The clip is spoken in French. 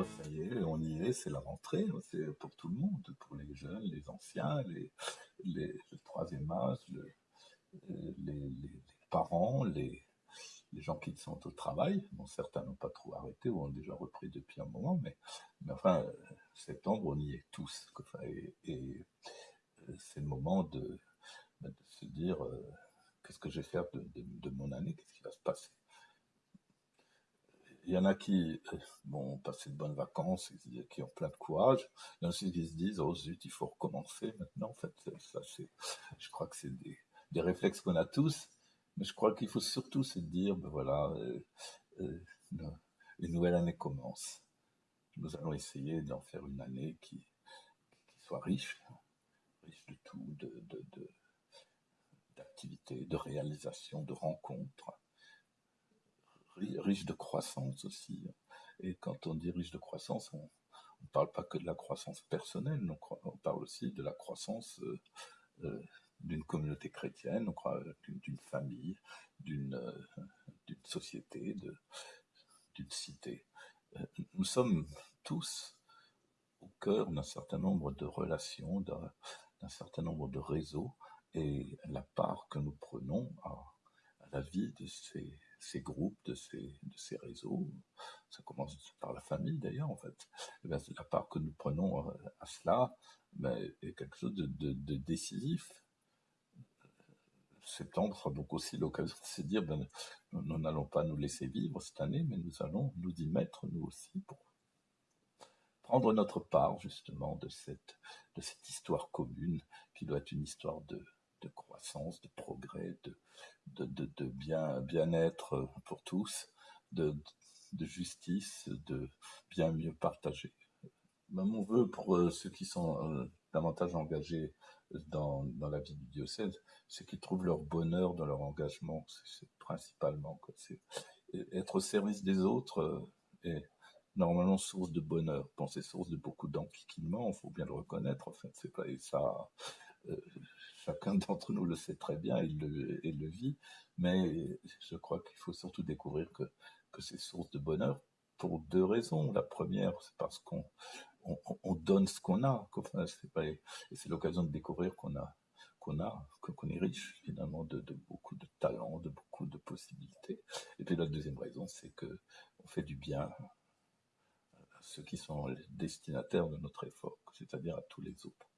année, c'est la rentrée, c'est pour tout le monde, pour les jeunes, les anciens, les, les, le troisième âge, les, les, parents, les, gens qui sont au travail. Bon, certains n'ont pas trop arrêté ou ont déjà repris depuis un moment, mais, mais enfin, septembre, on y est tous. et, euh, c'est le moment de, de se dire euh, qu'est-ce que je vais faire de mon année, qu'est-ce qui va se passer il y en a qui euh, bon, passé de bonnes vacances, qui ont plein de courage. Il y en a aussi qui se disent, oh zut, il faut recommencer maintenant. En fait, ça, c'est, je crois que c'est des, réflexes qu'on a tous. Mais je crois qu'il faut surtout se dire, ben voilà, euh, euh, une nouvelle année commence. Nous allons essayer d'en faire une année qui, soit riche, riche de tout, de d'activités, de réalisations, de rencontres riche de croissance aussi. Et quand on dit riche de croissance, on ne parle pas que de la croissance personnelle, on, parle aussi de la croissance euh, euh, d'une communauté chrétienne, croit d'une famille, d'une euh, société, d'une cité. Nous sommes tous au cœur d'un certain nombre de relations, d'un certain nombre de réseaux, et la part que nous prenons à, à la vie de ces ces groupes, de ces, de ces réseaux. Ça commence par la famille d'ailleurs, en fait. Eh la part que nous prenons euh, à cela ben, est quelque chose de, de, décisif. Septembre sera donc aussi l'occasion de se dire, ben, nous n'allons pas nous laisser vivre cette année, mais nous allons nous y mettre nous aussi pour prendre notre part justement de cette, de cette histoire commune qui doit être une histoire de, de croissance, de progrès, de, de, bien, bien-être pour tous, de, justice, de bien mieux partager. mon vœu pour euh, ceux qui sont euh, davantage engagés dans, la vie du diocèse, c'est qu'ils trouvent leur bonheur dans leur engagement. C'est principalement c'est être au service des autres est euh, normalement source de bonheur. Bon, c'est source de beaucoup d'enquiquinement, il faut bien le reconnaître. En fait, c'est pas et ça chacun d'entre nous le sait très bien, il le, vit, mais je crois qu'il faut surtout découvrir que, c'est source de bonheur pour deux raisons. La première, c'est parce qu'on on, on donne ce qu'on a, enfin, et c'est l'occasion de découvrir qu'on a qu'on a, qu'on est riche finalement de, de, beaucoup de talents, de beaucoup de possibilités. Et puis la deuxième raison, c'est que on fait du bien à ceux qui sont les destinataires de notre effort, c'est-à-dire à tous les autres.